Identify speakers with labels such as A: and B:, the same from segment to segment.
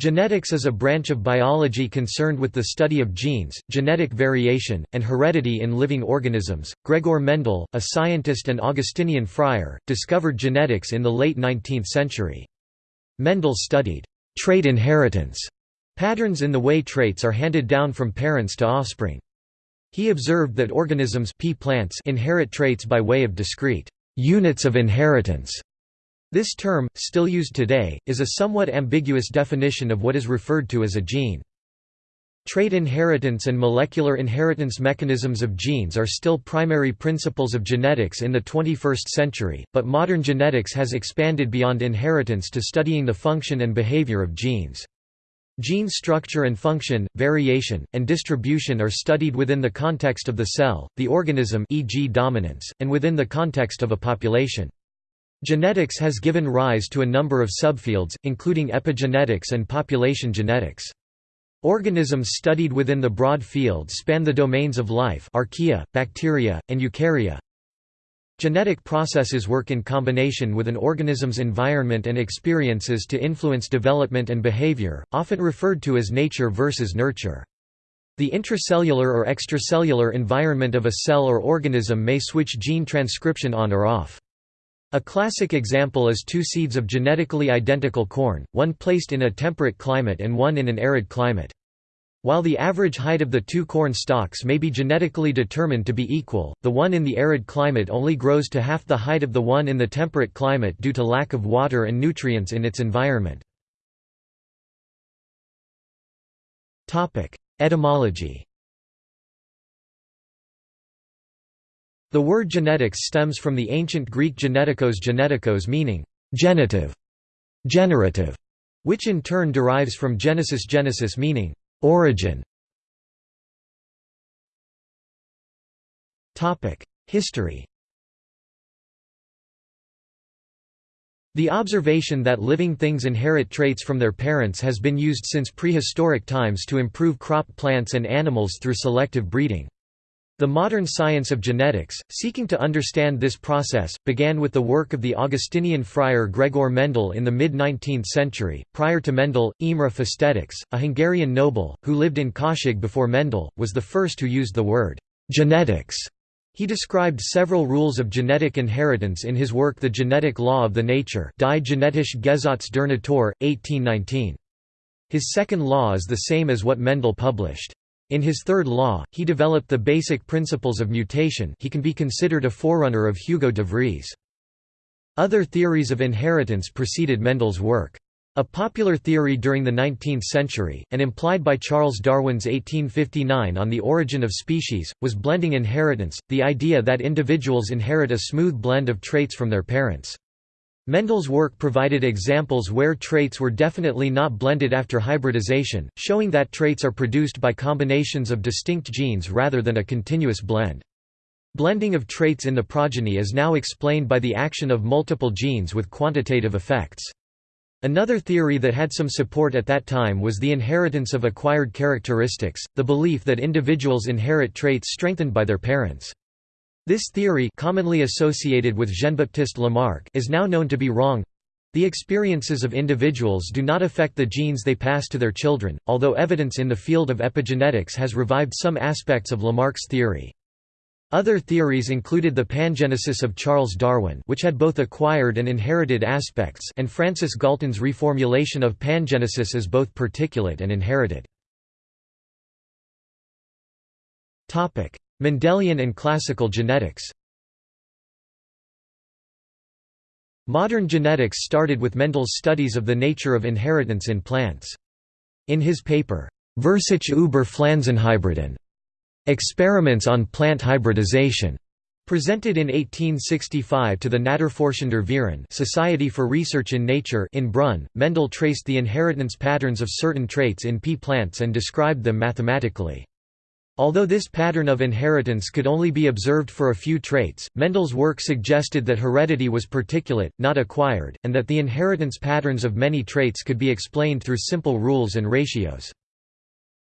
A: Genetics is a branch of biology concerned with the study of genes, genetic variation, and heredity in living organisms. Gregor Mendel, a scientist and Augustinian friar, discovered genetics in the late 19th century. Mendel studied trait inheritance patterns in the way traits are handed down from parents to offspring. He observed that organisms pea plants inherit traits by way of discrete units of inheritance this term, still used today, is a somewhat ambiguous definition of what is referred to as a gene. Trait inheritance and molecular inheritance mechanisms of genes are still primary principles of genetics in the 21st century, but modern genetics has expanded beyond inheritance to studying the function and behavior of genes. Gene structure and function, variation, and distribution are studied within the context of the cell, the organism e.g. dominance, and within the context of a population. Genetics has given rise to a number of subfields, including epigenetics and population genetics. Organisms studied within the broad field span the domains of life archaea, bacteria, and eukarya. Genetic processes work in combination with an organism's environment and experiences to influence development and behavior, often referred to as nature versus nurture. The intracellular or extracellular environment of a cell or organism may switch gene transcription on or off. A classic example is two seeds of genetically identical corn, one placed in a temperate climate and one in an arid climate. While the average height of the two corn stalks may be genetically determined to be equal, the one in the arid climate only grows to half the height of the one in the temperate climate due to lack of water and nutrients in its environment. Etymology The word genetics stems from the ancient Greek genetikos genetikos meaning genitive, generative, which in turn derives from genesis genesis meaning origin. History The observation that living things inherit traits from their parents has been used since prehistoric times to improve crop plants and animals through selective breeding. The modern science of genetics, seeking to understand this process, began with the work of the Augustinian friar Gregor Mendel in the mid-19th century. Prior to Mendel, Imre Festetics, a Hungarian noble, who lived in Kőszeg before Mendel, was the first who used the word genetics. He described several rules of genetic inheritance in his work The Genetic Law of the Nature Die genetische Gesetz der Natur, 1819. His second law is the same as what Mendel published. In his third law, he developed the basic principles of mutation he can be considered a forerunner of Hugo de Vries. Other theories of inheritance preceded Mendel's work. A popular theory during the 19th century, and implied by Charles Darwin's 1859 on the origin of species, was blending inheritance, the idea that individuals inherit a smooth blend of traits from their parents. Mendel's work provided examples where traits were definitely not blended after hybridization, showing that traits are produced by combinations of distinct genes rather than a continuous blend. Blending of traits in the progeny is now explained by the action of multiple genes with quantitative effects. Another theory that had some support at that time was the inheritance of acquired characteristics, the belief that individuals inherit traits strengthened by their parents. This theory commonly associated with Jean-Baptiste Lamarck is now known to be wrong. The experiences of individuals do not affect the genes they pass to their children, although evidence in the field of epigenetics has revived some aspects of Lamarck's theory. Other theories included the pangenesis of Charles Darwin which had both acquired and inherited aspects and Francis Galton's reformulation of pangenesis as both particulate and inherited. Mendelian and classical genetics Modern genetics started with Mendel's studies of the nature of inheritance in plants. In his paper, Versuche über Pflanzenhybriden, Experiments on Plant Hybridization, presented in 1865 to the Naturforschender Verein Society for Research in Nature in Brunn, Mendel traced the inheritance patterns of certain traits in pea plants and described them mathematically. Although this pattern of inheritance could only be observed for a few traits, Mendel's work suggested that heredity was particulate, not acquired, and that the inheritance patterns of many traits could be explained through simple rules and ratios.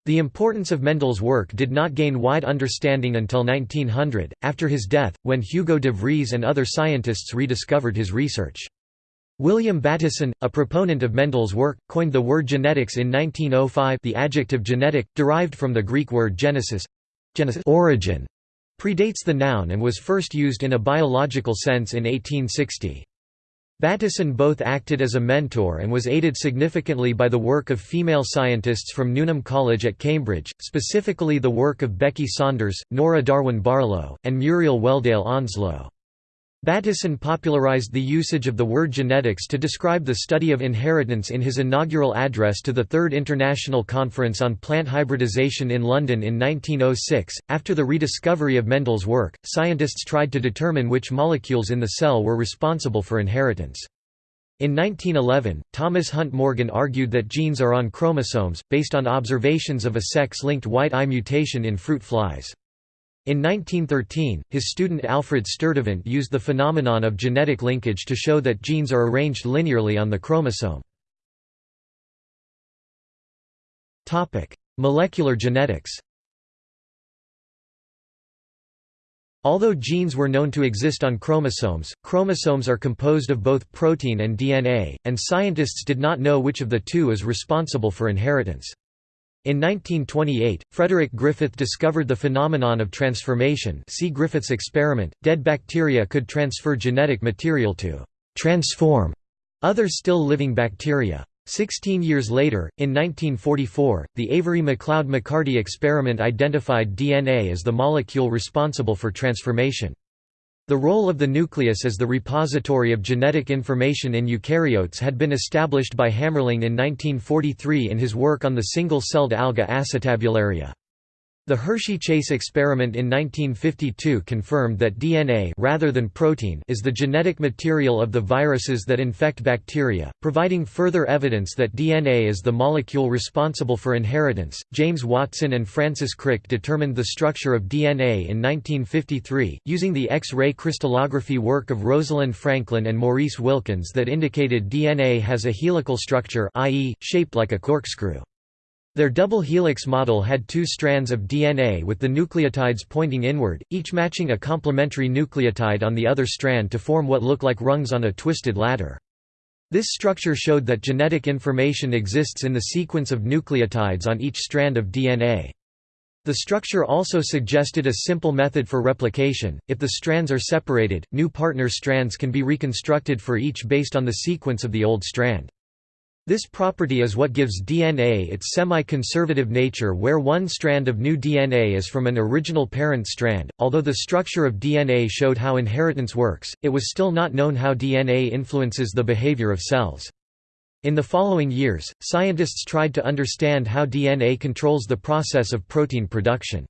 A: The importance of Mendel's work did not gain wide understanding until 1900, after his death, when Hugo de Vries and other scientists rediscovered his research. William Bateson, a proponent of Mendel's work, coined the word genetics in 1905 the adjective genetic, derived from the Greek word genesis, genesis origin, predates the noun and was first used in a biological sense in 1860. Bateson both acted as a mentor and was aided significantly by the work of female scientists from Newnham College at Cambridge, specifically the work of Becky Saunders, Nora Darwin Barlow, and Muriel Wheldale Onslow. Bateson popularized the usage of the word genetics to describe the study of inheritance in his inaugural address to the Third International Conference on Plant Hybridization in London in 1906. After the rediscovery of Mendel's work, scientists tried to determine which molecules in the cell were responsible for inheritance. In 1911, Thomas Hunt Morgan argued that genes are on chromosomes, based on observations of a sex-linked white eye mutation in fruit flies. In 1913, his student Alfred Sturtevant used the phenomenon of genetic linkage to show that genes are arranged linearly on the chromosome. Molecular genetics Although genes were known to exist on chromosomes, chromosomes are composed of both protein and DNA, and scientists did not know which of the two is responsible for inheritance. In 1928, Frederick Griffith discovered the phenomenon of transformation see Griffith's experiment. Dead bacteria could transfer genetic material to «transform» other still living bacteria. Sixteen years later, in 1944, the Avery-MacLeod-McCarty experiment identified DNA as the molecule responsible for transformation. The role of the nucleus as the repository of genetic information in eukaryotes had been established by Hammerling in 1943 in his work on the single-celled alga acetabularia. The Hershey-Chase experiment in 1952 confirmed that DNA rather than protein is the genetic material of the viruses that infect bacteria, providing further evidence that DNA is the molecule responsible for inheritance. James Watson and Francis Crick determined the structure of DNA in 1953, using the X-ray crystallography work of Rosalind Franklin and Maurice Wilkins that indicated DNA has a helical structure i.e., shaped like a corkscrew. Their double helix model had two strands of DNA with the nucleotides pointing inward, each matching a complementary nucleotide on the other strand to form what look like rungs on a twisted ladder. This structure showed that genetic information exists in the sequence of nucleotides on each strand of DNA. The structure also suggested a simple method for replication. If the strands are separated, new partner strands can be reconstructed for each based on the sequence of the old strand. This property is what gives DNA its semi-conservative nature where one strand of new DNA is from an original parent strand. Although the structure of DNA showed how inheritance works, it was still not known how DNA influences the behavior of cells. In the following years, scientists tried to understand how DNA controls the process of protein production.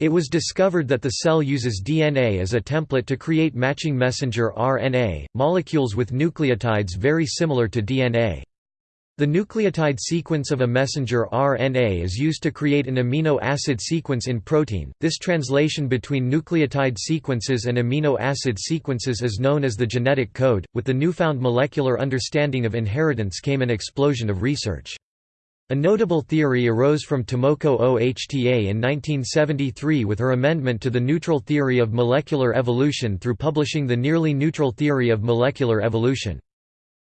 A: It was discovered that the cell uses DNA as a template to create matching messenger RNA, molecules with nucleotides very similar to DNA. The nucleotide sequence of a messenger RNA is used to create an amino acid sequence in protein. This translation between nucleotide sequences and amino acid sequences is known as the genetic code. With the newfound molecular understanding of inheritance came an explosion of research. A notable theory arose from Tomoko Ohta in 1973 with her amendment to the neutral theory of molecular evolution through publishing the nearly neutral theory of molecular evolution.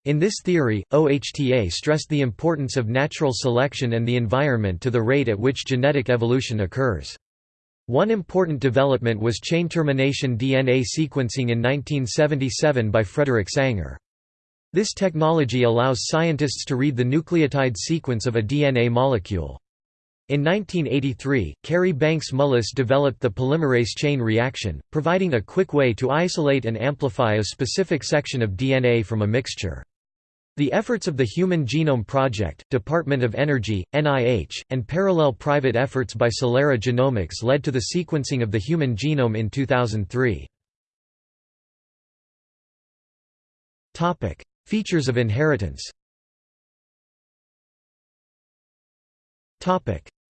A: In this theory, OHTA stressed the importance of natural selection and the environment to the rate at which genetic evolution occurs. One important development was chain termination DNA sequencing in 1977 by Frederick Sanger. This technology allows scientists to read the nucleotide sequence of a DNA molecule. In 1983, Kary Banks Mullis developed the polymerase chain reaction, providing a quick way to isolate and amplify a specific section of DNA from a mixture. The efforts of the Human Genome Project, Department of Energy, NIH, and parallel private efforts by Celera Genomics led to the sequencing of the human genome in 2003. Features of inheritance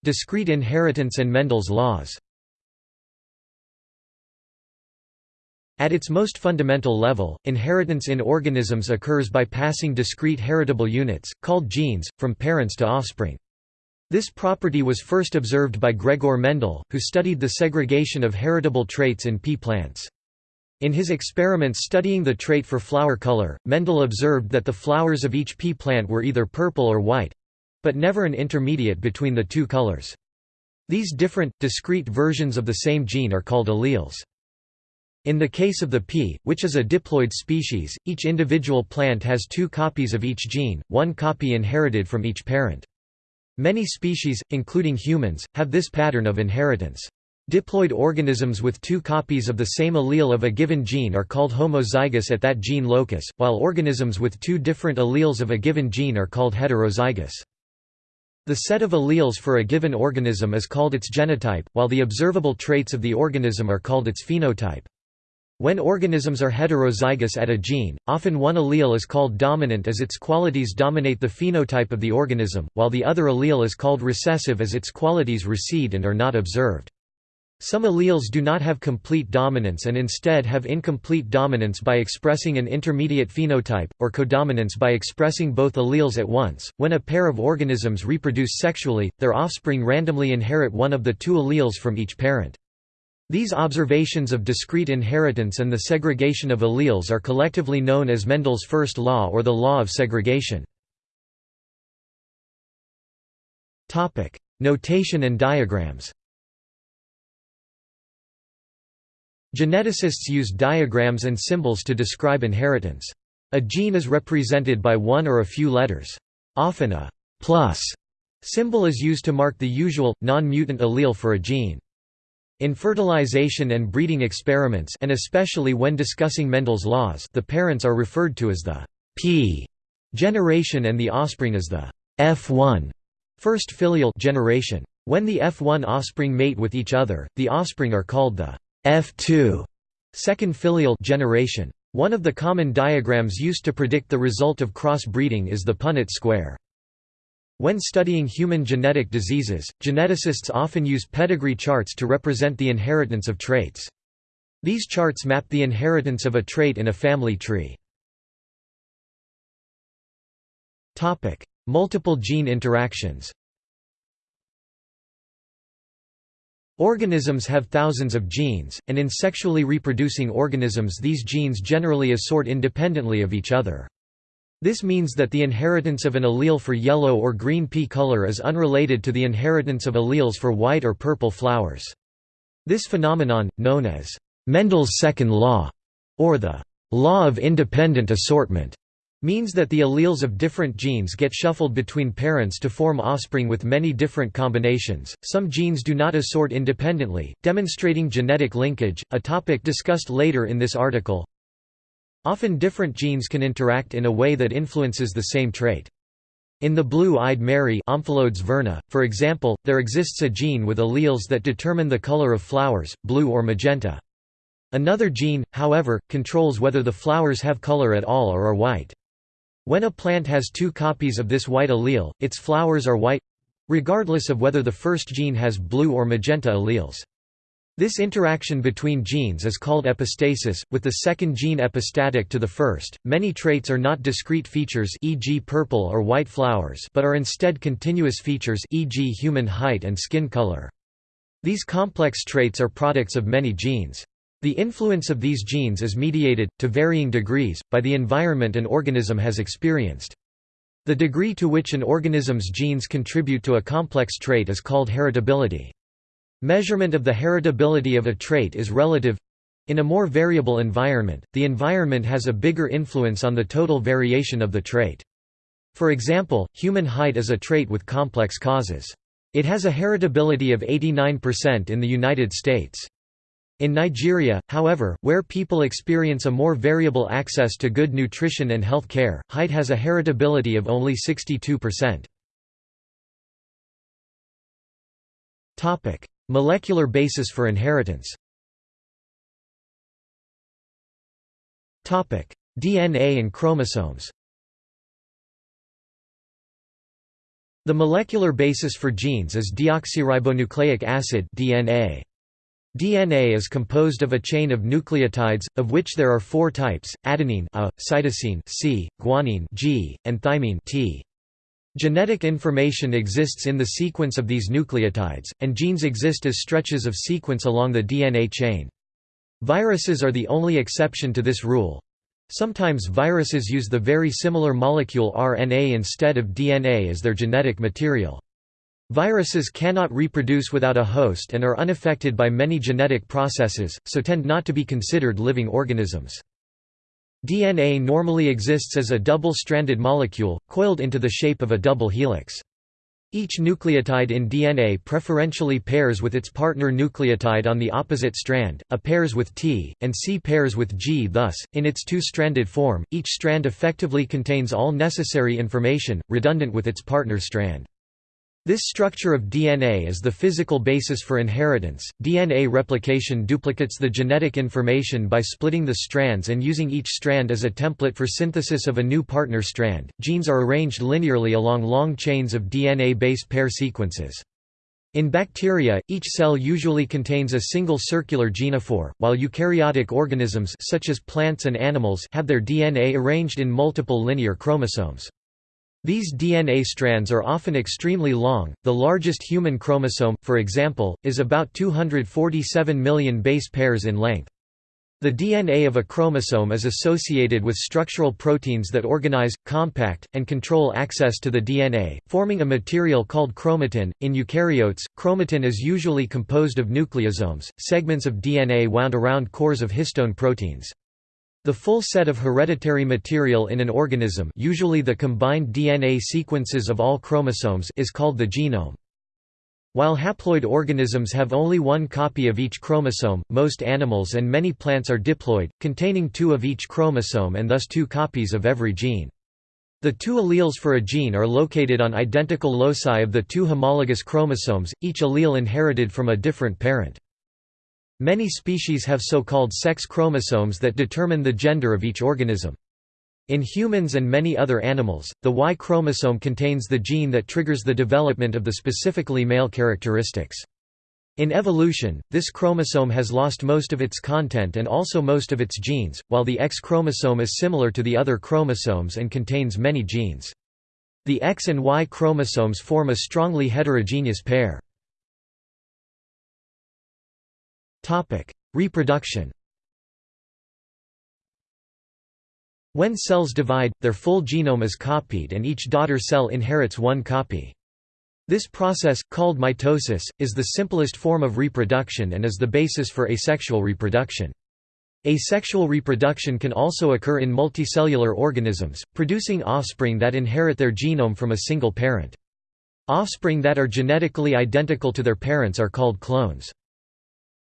A: Discrete inheritance and Mendel's laws At its most fundamental level, inheritance in organisms occurs by passing discrete heritable units, called genes, from parents to offspring. This property was first observed by Gregor Mendel, who studied the segregation of heritable traits in pea plants. In his experiments studying the trait for flower color, Mendel observed that the flowers of each pea plant were either purple or white—but never an intermediate between the two colors. These different, discrete versions of the same gene are called alleles. In the case of the pea, which is a diploid species, each individual plant has two copies of each gene, one copy inherited from each parent. Many species, including humans, have this pattern of inheritance. Diploid organisms with two copies of the same allele of a given gene are called homozygous at that gene locus, while organisms with two different alleles of a given gene are called heterozygous. The set of alleles for a given organism is called its genotype, while the observable traits of the organism are called its phenotype. When organisms are heterozygous at a gene, often one allele is called dominant as its qualities dominate the phenotype of the organism, while the other allele is called recessive as its qualities recede and are not observed. Some alleles do not have complete dominance and instead have incomplete dominance by expressing an intermediate phenotype, or codominance by expressing both alleles at once. When a pair of organisms reproduce sexually, their offspring randomly inherit one of the two alleles from each parent. These observations of discrete inheritance and the segregation of alleles are collectively known as Mendel's first law or the law of segregation. Notation and diagrams Geneticists use diagrams and symbols to describe inheritance. A gene is represented by one or a few letters. Often a plus symbol is used to mark the usual, non-mutant allele for a gene. In fertilization and breeding experiments and especially when discussing Mendel's laws the parents are referred to as the P generation and the offspring as the F1 first filial generation. When the F1 offspring mate with each other, the offspring are called the F2 second filial generation. One of the common diagrams used to predict the result of cross-breeding is the Punnett square. When studying human genetic diseases, geneticists often use pedigree charts to represent the inheritance of traits. These charts map the inheritance of a trait in a family tree. Multiple gene interactions Organisms have thousands of genes, and in sexually reproducing organisms these genes generally assort independently of each other. This means that the inheritance of an allele for yellow or green pea color is unrelated to the inheritance of alleles for white or purple flowers. This phenomenon, known as Mendel's second law, or the law of independent assortment, means that the alleles of different genes get shuffled between parents to form offspring with many different combinations. Some genes do not assort independently, demonstrating genetic linkage, a topic discussed later in this article. Often different genes can interact in a way that influences the same trait. In the blue-eyed Mary verna, for example, there exists a gene with alleles that determine the color of flowers, blue or magenta. Another gene, however, controls whether the flowers have color at all or are white. When a plant has two copies of this white allele, its flowers are white—regardless of whether the first gene has blue or magenta alleles. This interaction between genes is called epistasis, with the second gene epistatic to the first. Many traits are not discrete features, e.g., purple or white flowers, but are instead continuous features, e.g., human height and skin color. These complex traits are products of many genes. The influence of these genes is mediated, to varying degrees, by the environment an organism has experienced. The degree to which an organism's genes contribute to a complex trait is called heritability. Measurement of the heritability of a trait is relative. In a more variable environment, the environment has a bigger influence on the total variation of the trait. For example, human height is a trait with complex causes. It has a heritability of 89% in the United States. In Nigeria, however, where people experience a more variable access to good nutrition and health care, height has a heritability of only 62%. Molecular basis for inheritance DNA and chromosomes The molecular basis for genes is deoxyribonucleic acid DNA. DNA is composed of a chain of nucleotides, of which there are four types, adenine A, cytosine C, guanine G, and thymine T. Genetic information exists in the sequence of these nucleotides, and genes exist as stretches of sequence along the DNA chain. Viruses are the only exception to this rule. Sometimes viruses use the very similar molecule RNA instead of DNA as their genetic material. Viruses cannot reproduce without a host and are unaffected by many genetic processes, so tend not to be considered living organisms. DNA normally exists as a double-stranded molecule, coiled into the shape of a double helix. Each nucleotide in DNA preferentially pairs with its partner nucleotide on the opposite strand, A pairs with T, and C pairs with G thus, in its two-stranded form, each strand effectively contains all necessary information, redundant with its partner strand. This structure of DNA is the physical basis for inheritance. DNA replication duplicates the genetic information by splitting the strands and using each strand as a template for synthesis of a new partner strand. Genes are arranged linearly along long chains of DNA base pair sequences. In bacteria, each cell usually contains a single circular genophore, while eukaryotic organisms such as plants and animals have their DNA arranged in multiple linear chromosomes. These DNA strands are often extremely long. The largest human chromosome, for example, is about 247 million base pairs in length. The DNA of a chromosome is associated with structural proteins that organize, compact, and control access to the DNA, forming a material called chromatin. In eukaryotes, chromatin is usually composed of nucleosomes, segments of DNA wound around cores of histone proteins. The full set of hereditary material in an organism usually the combined DNA sequences of all chromosomes is called the genome. While haploid organisms have only one copy of each chromosome, most animals and many plants are diploid, containing two of each chromosome and thus two copies of every gene. The two alleles for a gene are located on identical loci of the two homologous chromosomes, each allele inherited from a different parent. Many species have so-called sex chromosomes that determine the gender of each organism. In humans and many other animals, the Y chromosome contains the gene that triggers the development of the specifically male characteristics. In evolution, this chromosome has lost most of its content and also most of its genes, while the X chromosome is similar to the other chromosomes and contains many genes. The X and Y chromosomes form a strongly heterogeneous pair. Topic: Reproduction. When cells divide, their full genome is copied and each daughter cell inherits one copy. This process, called mitosis, is the simplest form of reproduction and is the basis for asexual reproduction. Asexual reproduction can also occur in multicellular organisms, producing offspring that inherit their genome from a single parent. Offspring that are genetically identical to their parents are called clones.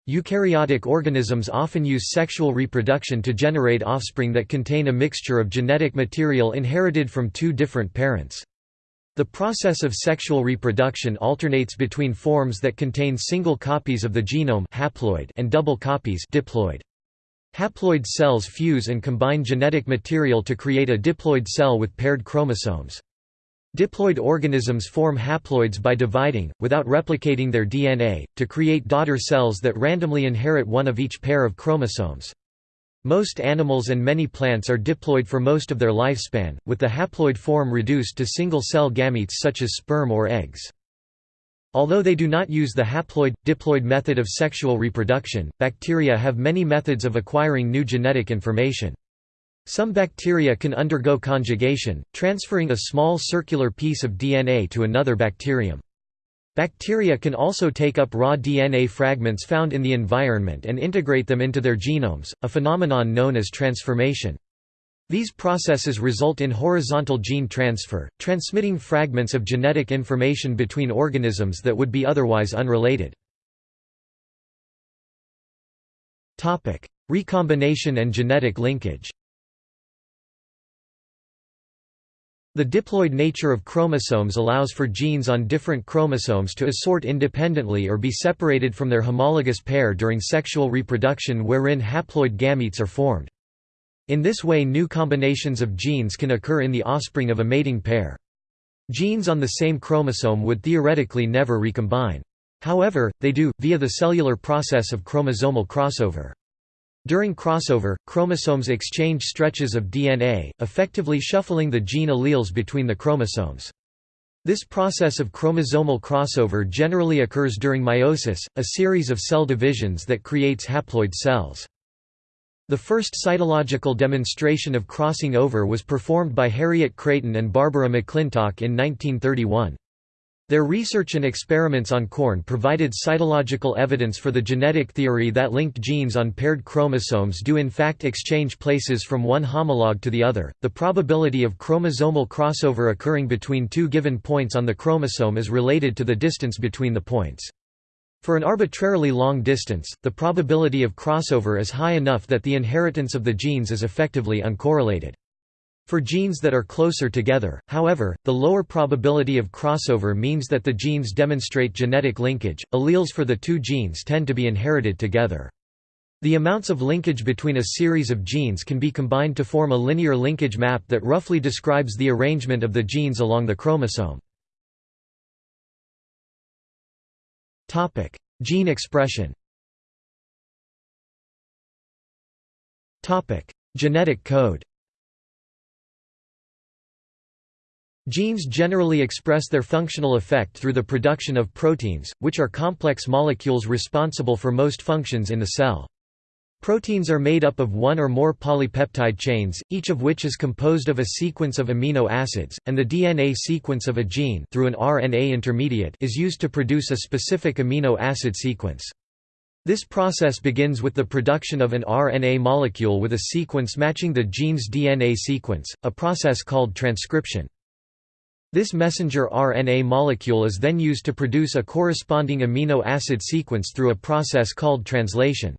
A: Eukaryotic organisms often use sexual reproduction to generate offspring that contain a mixture of genetic material inherited from two different parents. The process of sexual reproduction alternates between forms that contain single copies of the genome haploid and double copies diploid. Haploid cells fuse and combine genetic material to create a diploid cell with paired chromosomes. Diploid organisms form haploids by dividing, without replicating their DNA, to create daughter cells that randomly inherit one of each pair of chromosomes. Most animals and many plants are diploid for most of their lifespan, with the haploid form reduced to single-cell gametes such as sperm or eggs. Although they do not use the haploid-diploid method of sexual reproduction, bacteria have many methods of acquiring new genetic information. Some bacteria can undergo conjugation, transferring a small circular piece of DNA to another bacterium. Bacteria can also take up raw DNA fragments found in the environment and integrate them into their genomes, a phenomenon known as transformation. These processes result in horizontal gene transfer, transmitting fragments of genetic information between organisms that would be otherwise unrelated. Recombination and genetic linkage The diploid nature of chromosomes allows for genes on different chromosomes to assort independently or be separated from their homologous pair during sexual reproduction wherein haploid gametes are formed. In this way new combinations of genes can occur in the offspring of a mating pair. Genes on the same chromosome would theoretically never recombine. However, they do, via the cellular process of chromosomal crossover. During crossover, chromosomes exchange stretches of DNA, effectively shuffling the gene alleles between the chromosomes. This process of chromosomal crossover generally occurs during meiosis, a series of cell divisions that creates haploid cells. The first cytological demonstration of crossing over was performed by Harriet Creighton and Barbara McClintock in 1931. Their research and experiments on corn provided cytological evidence for the genetic theory that linked genes on paired chromosomes do in fact exchange places from one homologue to the other. The probability of chromosomal crossover occurring between two given points on the chromosome is related to the distance between the points. For an arbitrarily long distance, the probability of crossover is high enough that the inheritance of the genes is effectively uncorrelated. For genes that are closer together, however, the lower probability of crossover means that the genes demonstrate genetic linkage. Alleles for the two genes tend to be inherited together. The amounts of linkage between a series of genes can be combined to form a linear linkage map that roughly describes the arrangement of the genes along the chromosome. Topic: Gene expression. Topic: Genetic code. Genes generally express their functional effect through the production of proteins, which are complex molecules responsible for most functions in the cell. Proteins are made up of one or more polypeptide chains, each of which is composed of a sequence of amino acids, and the DNA sequence of a gene through an RNA intermediate is used to produce a specific amino acid sequence. This process begins with the production of an RNA molecule with a sequence matching the gene's DNA sequence, a process called transcription. This messenger RNA molecule is then used to produce a corresponding amino acid sequence through a process called translation.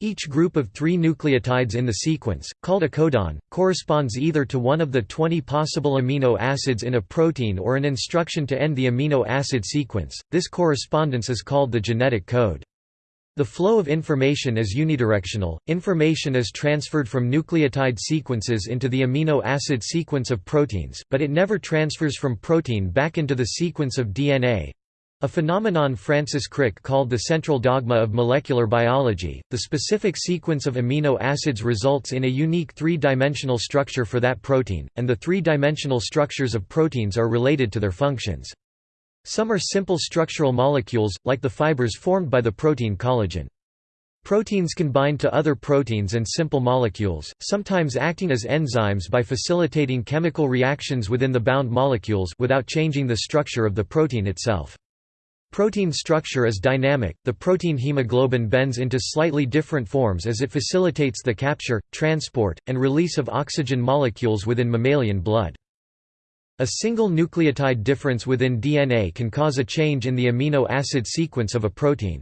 A: Each group of three nucleotides in the sequence, called a codon, corresponds either to one of the 20 possible amino acids in a protein or an instruction to end the amino acid sequence. This correspondence is called the genetic code. The flow of information is unidirectional, information is transferred from nucleotide sequences into the amino acid sequence of proteins, but it never transfers from protein back into the sequence of DNA. A phenomenon Francis Crick called the central dogma of molecular biology. The specific sequence of amino acids results in a unique three-dimensional structure for that protein, and the three-dimensional structures of proteins are related to their functions. Some are simple structural molecules, like the fibers formed by the protein collagen. Proteins can bind to other proteins and simple molecules, sometimes acting as enzymes by facilitating chemical reactions within the bound molecules without changing the structure of the protein itself. Protein structure is dynamic, the protein hemoglobin bends into slightly different forms as it facilitates the capture, transport, and release of oxygen molecules within mammalian blood. A single nucleotide difference within DNA can cause a change in the amino acid sequence of a protein.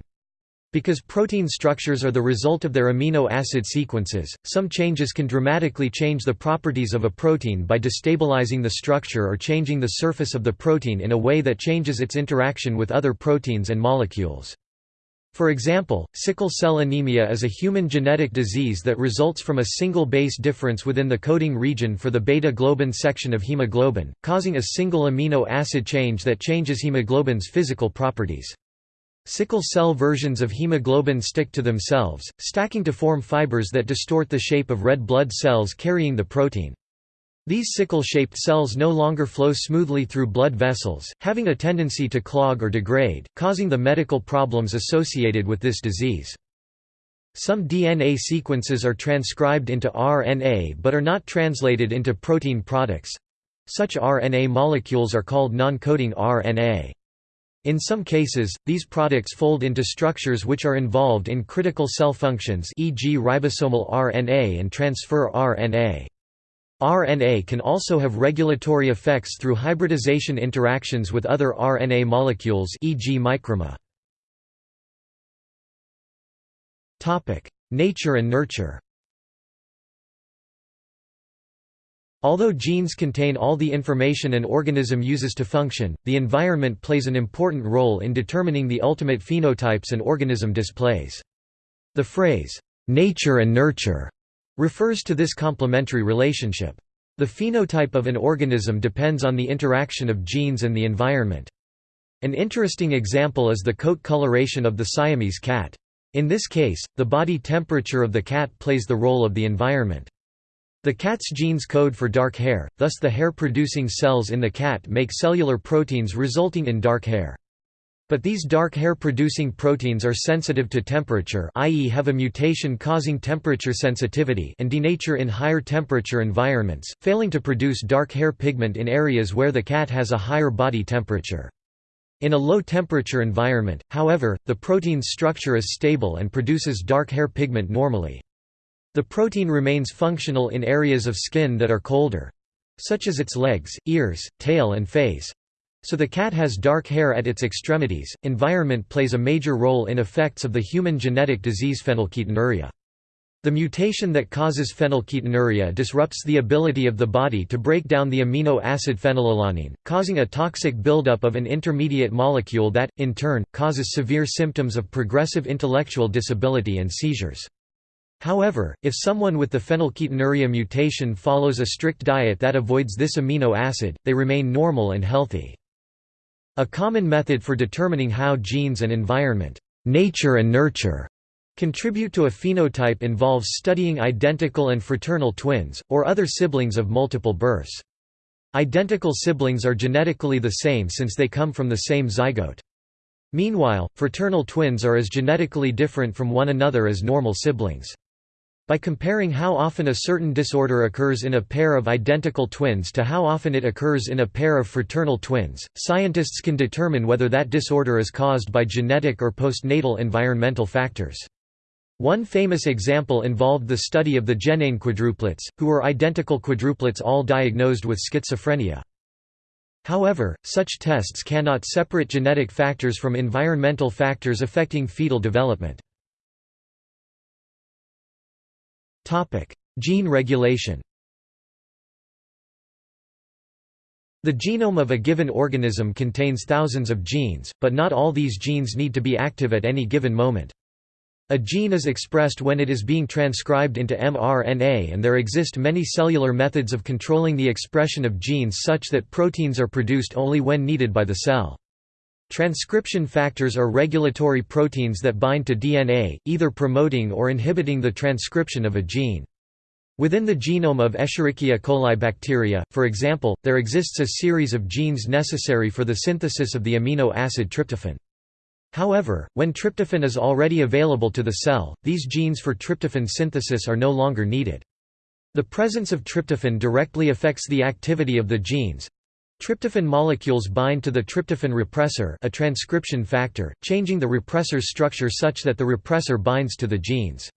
A: Because protein structures are the result of their amino acid sequences, some changes can dramatically change the properties of a protein by destabilizing the structure or changing the surface of the protein in a way that changes its interaction with other proteins and molecules. For example, sickle cell anemia is a human genetic disease that results from a single base difference within the coding region for the beta-globin section of hemoglobin, causing a single amino acid change that changes hemoglobin's physical properties. Sickle cell versions of hemoglobin stick to themselves, stacking to form fibers that distort the shape of red blood cells carrying the protein. These sickle-shaped cells no longer flow smoothly through blood vessels, having a tendency to clog or degrade, causing the medical problems associated with this disease. Some DNA sequences are transcribed into RNA but are not translated into protein products. Such RNA molecules are called non-coding RNA. In some cases, these products fold into structures which are involved in critical cell functions e.g. ribosomal RNA and transfer RNA. RNA can also have regulatory effects through hybridization interactions with other RNA molecules e.g. microRNA. Nature and nurture Although genes contain all the information an organism uses to function, the environment plays an important role in determining the ultimate phenotypes an organism displays. The phrase, "'nature and nurture' refers to this complementary relationship. The phenotype of an organism depends on the interaction of genes and the environment. An interesting example is the coat coloration of the Siamese cat. In this case, the body temperature of the cat plays the role of the environment. The cat's genes code for dark hair, thus the hair-producing cells in the cat make cellular proteins resulting in dark hair. But these dark hair-producing proteins are sensitive to temperature i.e. have a mutation causing temperature sensitivity and denature in higher temperature environments, failing to produce dark hair pigment in areas where the cat has a higher body temperature. In a low-temperature environment, however, the protein's structure is stable and produces dark hair pigment normally. The protein remains functional in areas of skin that are colder—such as its legs, ears, tail and face, so the cat has dark hair at its extremities. Environment plays a major role in effects of the human genetic disease phenylketonuria. The mutation that causes phenylketonuria disrupts the ability of the body to break down the amino acid phenylalanine, causing a toxic buildup of an intermediate molecule that, in turn, causes severe symptoms of progressive intellectual disability and seizures. However, if someone with the phenylketonuria mutation follows a strict diet that avoids this amino acid, they remain normal and healthy. A common method for determining how genes and environment nature and nurture contribute to a phenotype involves studying identical and fraternal twins, or other siblings of multiple births. Identical siblings are genetically the same since they come from the same zygote. Meanwhile, fraternal twins are as genetically different from one another as normal siblings. By comparing how often a certain disorder occurs in a pair of identical twins to how often it occurs in a pair of fraternal twins, scientists can determine whether that disorder is caused by genetic or postnatal environmental factors. One famous example involved the study of the Genain quadruplets, who were identical quadruplets all diagnosed with schizophrenia. However, such tests cannot separate genetic factors from environmental factors affecting fetal development. Topic: Gene regulation. The genome of a given organism contains thousands of genes, but not all these genes need to be active at any given moment. A gene is expressed when it is being transcribed into mRNA and there exist many cellular methods of controlling the expression of genes such that proteins are produced only when needed by the cell. Transcription factors are regulatory proteins that bind to DNA, either promoting or inhibiting the transcription of a gene. Within the genome of Escherichia coli bacteria, for example, there exists a series of genes necessary for the synthesis of the amino acid tryptophan. However, when tryptophan is already available to the cell, these genes for tryptophan synthesis are no longer needed. The presence of tryptophan directly affects the activity of the genes, Tryptophan molecules bind to the tryptophan repressor a transcription factor, changing the repressor's structure such that the repressor binds to the genes.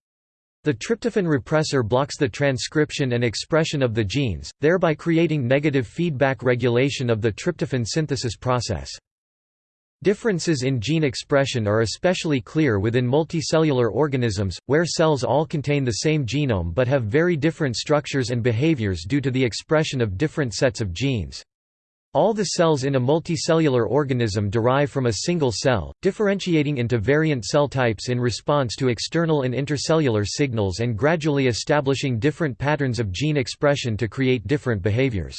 A: The tryptophan repressor blocks the transcription and expression of the genes, thereby creating negative feedback regulation of the tryptophan synthesis process. Differences in gene expression are especially clear within multicellular organisms, where cells all contain the same genome but have very different structures and behaviors due to the expression of different sets of genes. All the cells in a multicellular organism derive from a single cell, differentiating into variant cell types in response to external and intercellular signals and gradually establishing different patterns of gene expression to create different behaviors.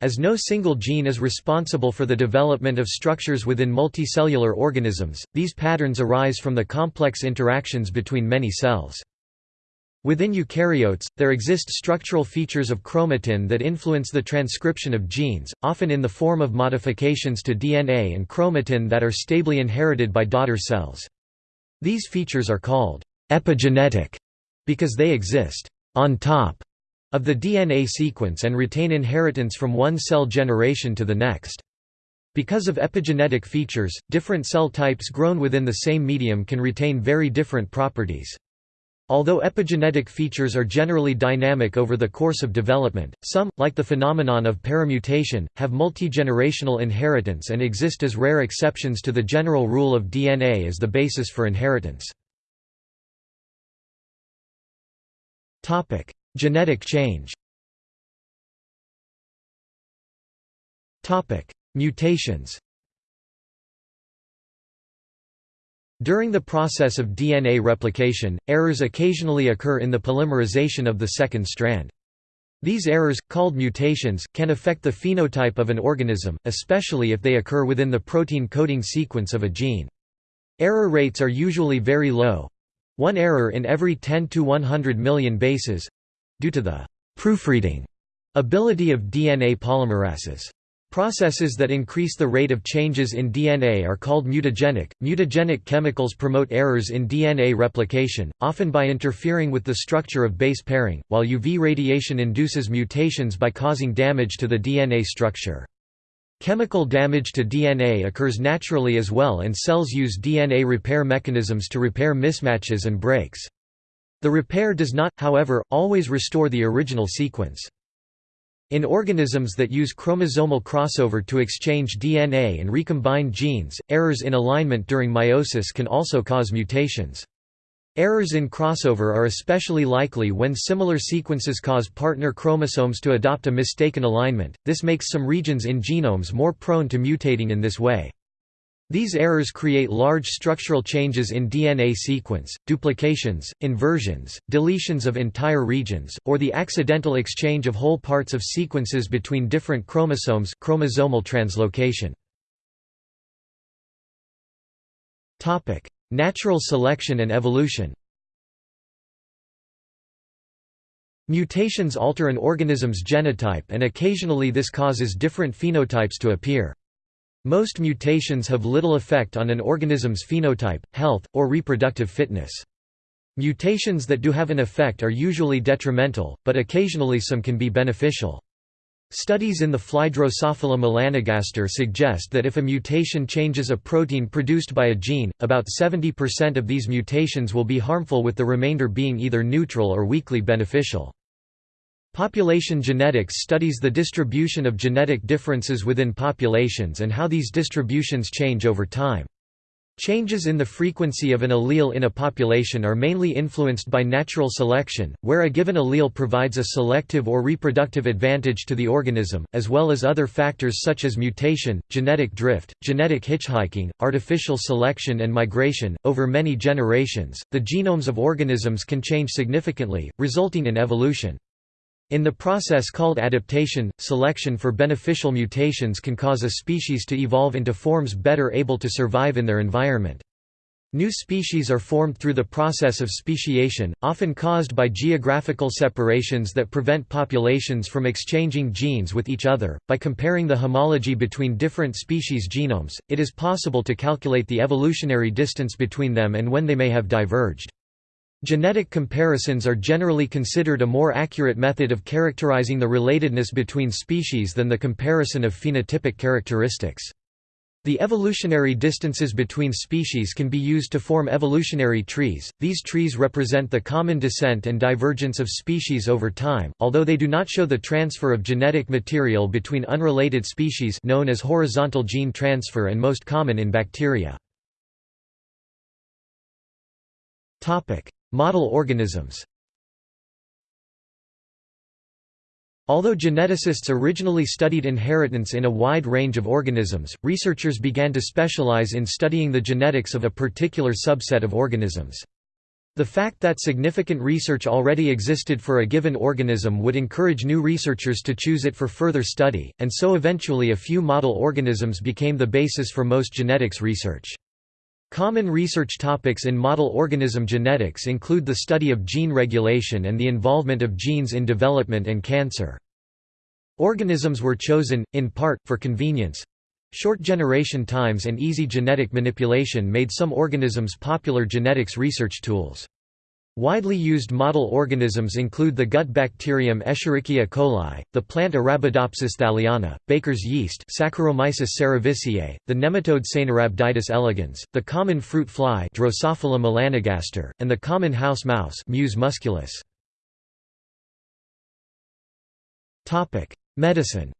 A: As no single gene is responsible for the development of structures within multicellular organisms, these patterns arise from the complex interactions between many cells. Within eukaryotes, there exist structural features of chromatin that influence the transcription of genes, often in the form of modifications to DNA and chromatin that are stably inherited by daughter cells. These features are called epigenetic because they exist on top of the DNA sequence and retain inheritance from one cell generation to the next. Because of epigenetic features, different cell types grown within the same medium can retain very different properties. Although epigenetic features are generally dynamic over the course of development, some, like the phenomenon of paramutation, have multigenerational inheritance and exist as rare exceptions to the general rule of DNA as the basis for inheritance. Genetic change Mutations During the process of DNA replication, errors occasionally occur in the polymerization of the second strand. These errors, called mutations, can affect the phenotype of an organism, especially if they occur within the protein coding sequence of a gene. Error rates are usually very low—one error in every 10 to 100 million bases—due to the proofreading ability of DNA polymerases. Processes that increase the rate of changes in DNA are called mutagenic. Mutagenic chemicals promote errors in DNA replication, often by interfering with the structure of base pairing, while UV radiation induces mutations by causing damage to the DNA structure. Chemical damage to DNA occurs naturally as well and cells use DNA repair mechanisms to repair mismatches and breaks. The repair does not, however, always restore the original sequence. In organisms that use chromosomal crossover to exchange DNA and recombine genes, errors in alignment during meiosis can also cause mutations. Errors in crossover are especially likely when similar sequences cause partner chromosomes to adopt a mistaken alignment, this makes some regions in genomes more prone to mutating in this way. These errors create large structural changes in DNA sequence, duplications, inversions, deletions of entire regions, or the accidental exchange of whole parts of sequences between different chromosomes chromosomal translocation. Natural selection and evolution Mutations alter an organism's genotype and occasionally this causes different phenotypes to appear. Most mutations have little effect on an organism's phenotype, health, or reproductive fitness. Mutations that do have an effect are usually detrimental, but occasionally some can be beneficial. Studies in the fly Drosophila melanogaster suggest that if a mutation changes a protein produced by a gene, about 70% of these mutations will be harmful with the remainder being either neutral or weakly beneficial. Population genetics studies the distribution of genetic differences within populations and how these distributions change over time. Changes in the frequency of an allele in a population are mainly influenced by natural selection, where a given allele provides a selective or reproductive advantage to the organism, as well as other factors such as mutation, genetic drift, genetic hitchhiking, artificial selection, and migration. Over many generations, the genomes of organisms can change significantly, resulting in evolution. In the process called adaptation, selection for beneficial mutations can cause a species to evolve into forms better able to survive in their environment. New species are formed through the process of speciation, often caused by geographical separations that prevent populations from exchanging genes with each other. By comparing the homology between different species genomes, it is possible to calculate the evolutionary distance between them and when they may have diverged. Genetic comparisons are generally considered a more accurate method of characterizing the relatedness between species than the comparison of phenotypic characteristics. The evolutionary distances between species can be used to form evolutionary trees. These trees represent the common descent and divergence of species over time, although they do not show the transfer of genetic material between unrelated species known as horizontal gene transfer and most common in bacteria. Topic: Model organisms Although geneticists originally studied inheritance in a wide range of organisms, researchers began to specialize in studying the genetics of a particular subset of organisms. The fact that significant research already existed for a given organism would encourage new researchers to choose it for further study, and so eventually a few model organisms became the basis for most genetics research. Common research topics in model organism genetics include the study of gene regulation and the involvement of genes in development and cancer. Organisms were chosen, in part, for convenience. Short generation times and easy genetic manipulation made some organisms popular genetics research tools. Widely used model organisms include the gut bacterium Escherichia coli, the plant Arabidopsis thaliana, baker's yeast Saccharomyces cerevisiae, the nematode Caenorhabditis elegans, the common fruit fly Drosophila melanogaster, and the common house mouse Mus musculus. Medicine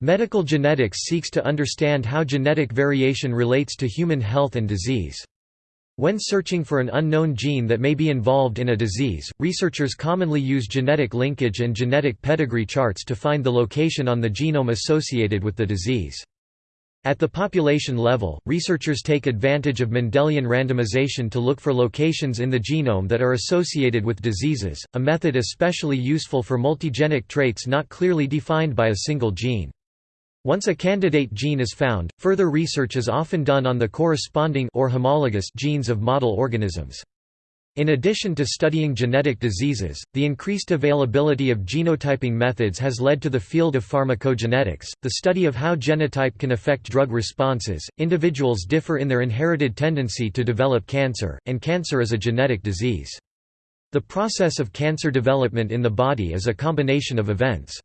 A: Medical genetics seeks to understand how genetic variation relates to human health and disease. When searching for an unknown gene that may be involved in a disease, researchers commonly use genetic linkage and genetic pedigree charts to find the location on the genome associated with the disease. At the population level, researchers take advantage of Mendelian randomization to look for locations in the genome that are associated with diseases, a method especially useful for multigenic traits not clearly defined by a single gene. Once a candidate gene is found, further research is often done on the corresponding or homologous genes of model organisms. In addition to studying genetic diseases, the increased availability of genotyping methods has led to the field of pharmacogenetics, the study of how genotype can affect drug responses. Individuals differ in their inherited tendency to develop cancer, and cancer is a genetic disease. The process of cancer development in the body is a combination of events.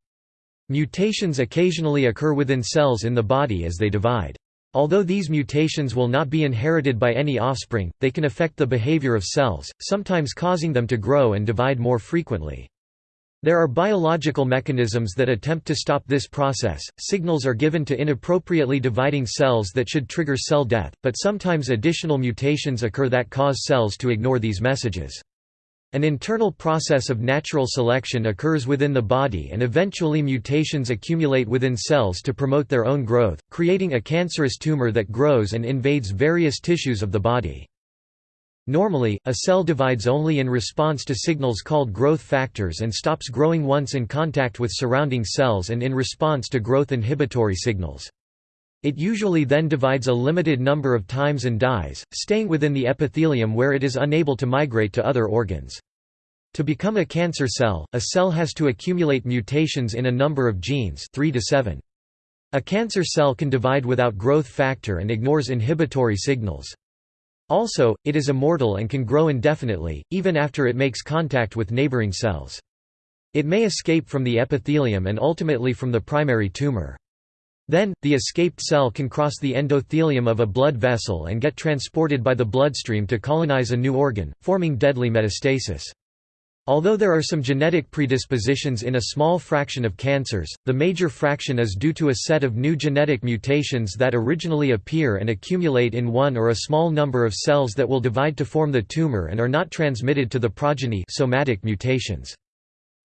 A: Mutations occasionally occur within cells in the body as they divide. Although these mutations will not be inherited by any offspring, they can affect the behavior of cells, sometimes causing them to grow and divide more frequently. There are biological mechanisms that attempt to stop this process. Signals are given to inappropriately dividing cells that should trigger cell death, but sometimes additional mutations occur that cause cells to ignore these messages. An internal process of natural selection occurs within the body and eventually mutations accumulate within cells to promote their own growth, creating a cancerous tumor that grows and invades various tissues of the body. Normally, a cell divides only in response to signals called growth factors and stops growing once in contact with surrounding cells and in response to growth inhibitory signals. It usually then divides a limited number of times and dies, staying within the epithelium where it is unable to migrate to other organs. To become a cancer cell, a cell has to accumulate mutations in a number of genes 3 to 7. A cancer cell can divide without growth factor and ignores inhibitory signals. Also, it is immortal and can grow indefinitely, even after it makes contact with neighboring cells. It may escape from the epithelium and ultimately from the primary tumor. Then, the escaped cell can cross the endothelium of a blood vessel and get transported by the bloodstream to colonize a new organ, forming deadly metastasis. Although there are some genetic predispositions in a small fraction of cancers, the major fraction is due to a set of new genetic mutations that originally appear and accumulate in one or a small number of cells that will divide to form the tumor and are not transmitted to the progeny somatic mutations.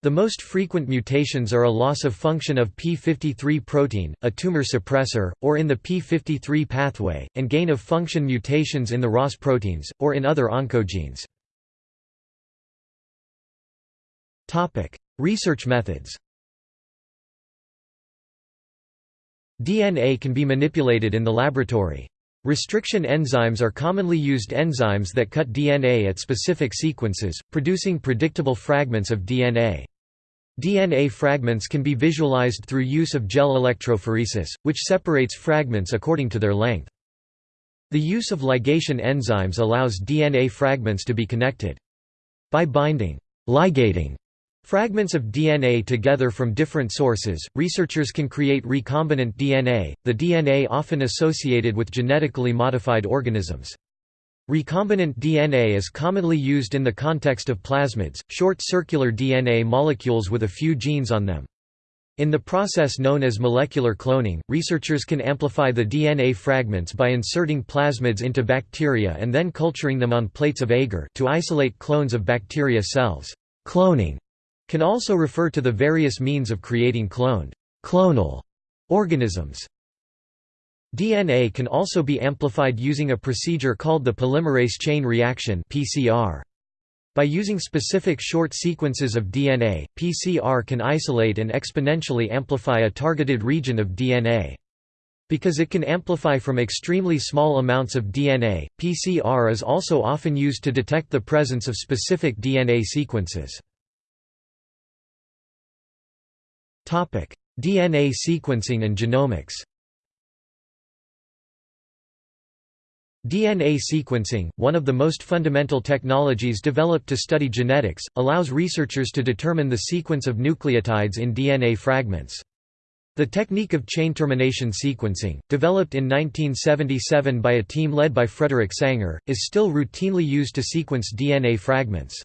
A: The most frequent mutations are a loss of function of p53 protein, a tumor suppressor, or in the p53 pathway, and gain of function mutations in the Ras proteins, or in other oncogenes. Research methods DNA can be manipulated in the laboratory. Restriction enzymes are commonly used enzymes that cut DNA at specific sequences, producing predictable fragments of DNA. DNA fragments can be visualized through use of gel electrophoresis, which separates fragments according to their length. The use of ligation enzymes allows DNA fragments to be connected. By binding ligating fragments of DNA together from different sources, researchers can create recombinant DNA, the DNA often associated with genetically modified organisms. Recombinant DNA is commonly used in the context of plasmids, short circular DNA molecules with a few genes on them. In the process known as molecular cloning, researchers can amplify the DNA fragments by inserting plasmids into bacteria and then culturing them on plates of agar to isolate clones of bacteria cells. Cloning can also refer to the various means of creating cloned clonal organisms. DNA can also be amplified using a procedure called the polymerase chain reaction. By using specific short sequences of DNA, PCR can isolate and exponentially amplify a targeted region of DNA. Because it can amplify from extremely small amounts of DNA, PCR is also often used to detect the presence of specific DNA sequences. DNA sequencing and genomics DNA sequencing, one of the most fundamental technologies developed to study genetics, allows researchers to determine the sequence of nucleotides in DNA fragments. The technique of chain termination sequencing, developed in 1977 by a team led by Frederick Sanger, is still routinely used to sequence DNA fragments.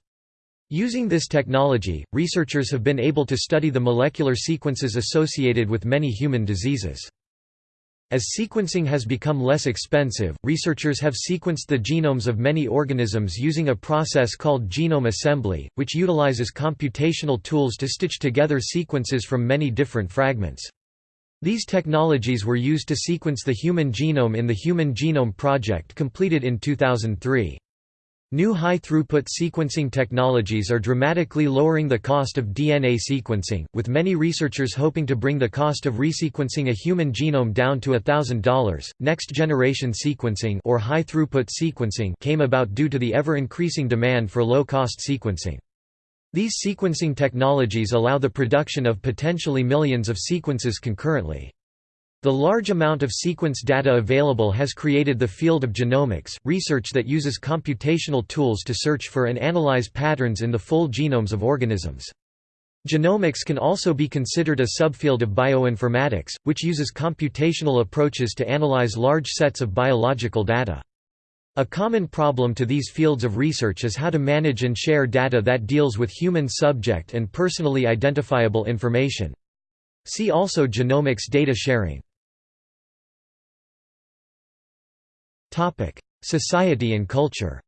A: Using this technology, researchers have been able to study the molecular sequences associated with many human diseases. As sequencing has become less expensive, researchers have sequenced the genomes of many organisms using a process called genome assembly, which utilizes computational tools to stitch together sequences from many different fragments. These technologies were used to sequence the human genome in the Human Genome Project completed in 2003. New high-throughput sequencing technologies are dramatically lowering the cost of DNA sequencing, with many researchers hoping to bring the cost of resequencing a human genome down to $1,000. Next-generation sequencing or high-throughput sequencing came about due to the ever-increasing demand for low-cost sequencing. These sequencing technologies allow the production of potentially millions of sequences concurrently. The large amount of sequence data available has created the field of genomics, research that uses computational tools to search for and analyze patterns in the full genomes of organisms. Genomics can also be considered a subfield of bioinformatics, which uses computational approaches to analyze large sets of biological data. A common problem to these fields of research is how to manage and share data that deals with human subject and personally identifiable information. See also genomics data sharing. Topic: Society and culture.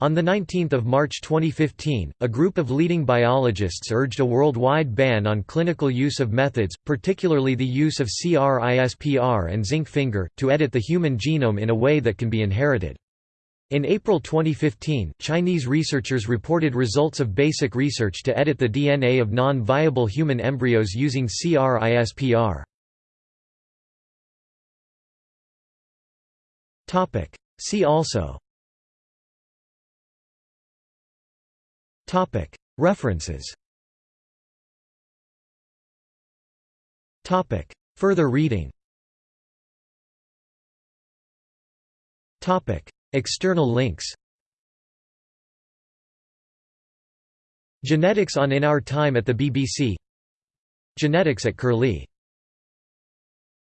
A: On 19 March 2015, a group of leading biologists urged a worldwide ban on clinical use of methods, particularly the use of CRISPR and zinc finger, to edit the human genome in a way that can be inherited. In April 2015, Chinese researchers reported results of basic research to edit the DNA of non-viable human embryos using CRISPR. Topic. See also Topic. References Topic. Further reading Topic. External links Genetics on In Our Time at the BBC Genetics at Curlie